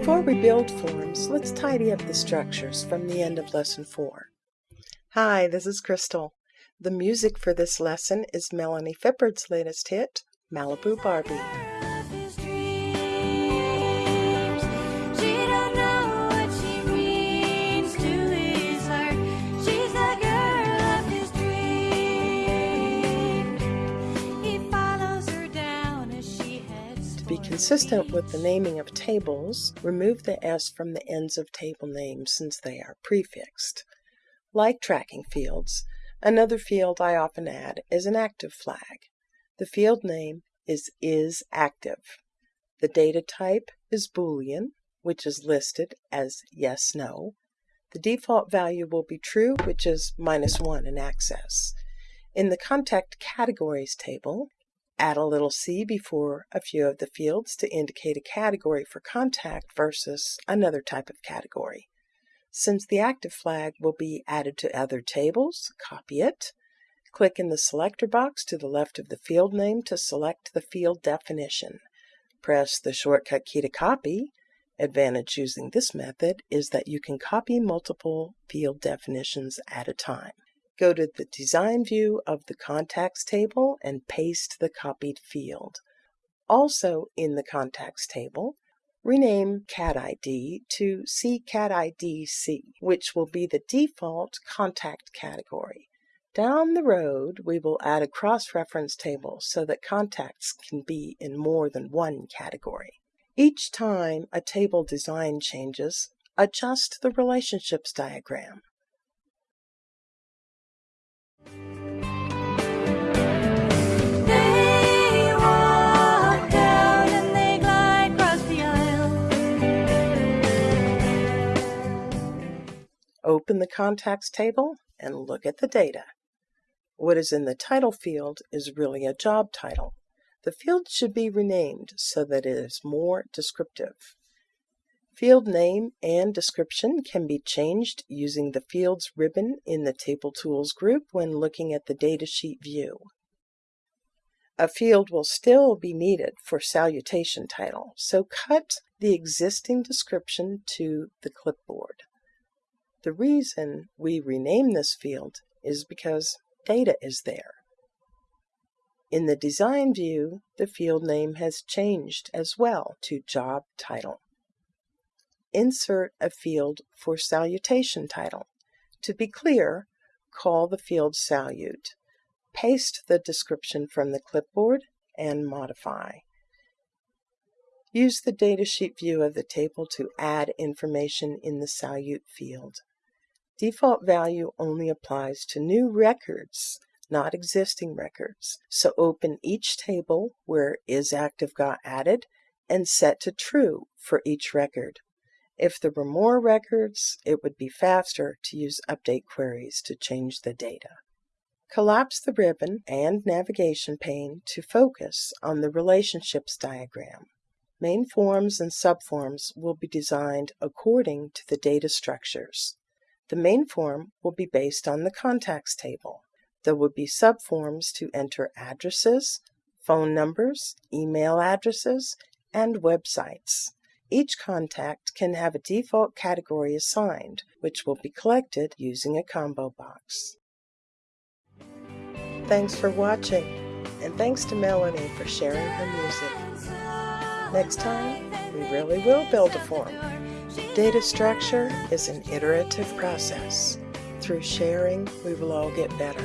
Before we build forms, let's tidy up the structures from the end of Lesson 4. Hi, this is Crystal. The music for this lesson is Melanie Fippard's latest hit, Malibu Barbie. Be consistent with the naming of tables, remove the S from the ends of table names since they are prefixed. Like tracking fields, another field I often add is an active flag. The field name is isActive. The data type is Boolean, which is listed as yes, no. The default value will be true, which is minus 1 in Access. In the Contact Categories table, Add a little c before a few of the fields to indicate a category for contact versus another type of category. Since the active flag will be added to other tables, copy it. Click in the selector box to the left of the field name to select the field definition. Press the shortcut key to copy. Advantage using this method is that you can copy multiple field definitions at a time. Go to the design view of the contacts table and paste the copied field. Also in the contacts table, rename CatID to CCatIDC, which will be the default contact category. Down the road, we will add a cross-reference table so that contacts can be in more than one category. Each time a table design changes, adjust the relationships diagram. Open the contacts table and look at the data. What is in the title field is really a job title. The field should be renamed so that it is more descriptive. Field name and description can be changed using the Fields ribbon in the Table Tools group when looking at the datasheet view. A field will still be needed for salutation title, so cut the existing description to the clipboard. The reason we rename this field is because data is there. In the design view, the field name has changed as well to job title. Insert a field for salutation title. To be clear, call the field salute. Paste the description from the clipboard and modify. Use the datasheet view of the table to add information in the salute field. Default value only applies to new records, not existing records. So open each table where isActive got added and set to true for each record. If there were more records, it would be faster to use update queries to change the data. Collapse the ribbon and navigation pane to focus on the relationships diagram. Main forms and subforms will be designed according to the data structures. The main form will be based on the contacts table. There will be subforms to enter addresses, phone numbers, email addresses, and websites. Each contact can have a default category assigned, which will be collected using a combo box. Thanks for watching, and thanks to Melanie for sharing her music. Next time, we really will build a form. Data structure is an iterative process. Through sharing, we will all get better.